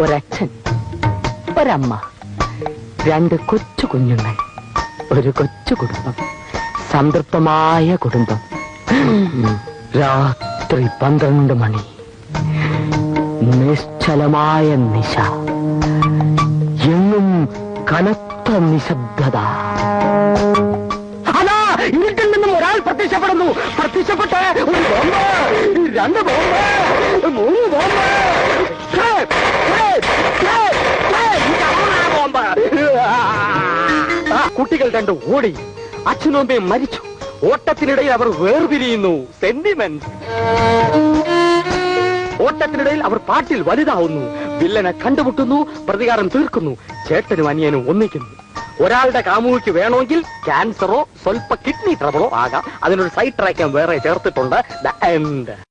ഒരച്ഛൻ ഒരമ്മ രണ്ട് കൊച്ചു കുഞ്ഞുങ്ങൾ ഒരു കൊച്ചു കുടുംബം സംതൃപ്തമായ കുടുംബം. രാത്രി പന്ത്രണ്ട് മണി. നിശ്ചലമായ നിശ. എന്നും കനത്ത നിശബ്ദത. ഇരുട്ടിൽ നിന്നും ഒരാൾ പ്രത്യക്ഷപ്പെടുന്നു. പ്രത്യക്ഷപ്പെട്ട് ഒരു ബോംബ്. രണ്ട് ബോംബ്. കുട്ടികൾ രണ്ട് ഓടി. അച്ഛനും മരിച്ചു. ഓട്ടത്തിനിടയിൽ അവർ വേർപിരിയുന്നു. സെന്റിമെന്റ് ഓട്ടത്തിനിടയിൽ അവർ പാട്ടിൽ വലുതാവുന്നു. വില്ലനെ കണ്ടുമുട്ടുന്നു. പ്രതികാരം തീർക്കുന്നു. ചേട്ടനും അനിയനും ഒന്നിക്കുന്നു. ഒരാളുടെ കാമുകിക്ക് വേണമെങ്കിൽ ക്യാൻസറോ സ്വല്പ കിഡ്നി ട്രബിളോ ആകാം. അതിനൊരു സൈഡ് ട്രാക്കാൻ വേറെ ചേർത്തിട്ടുണ്ട്. The end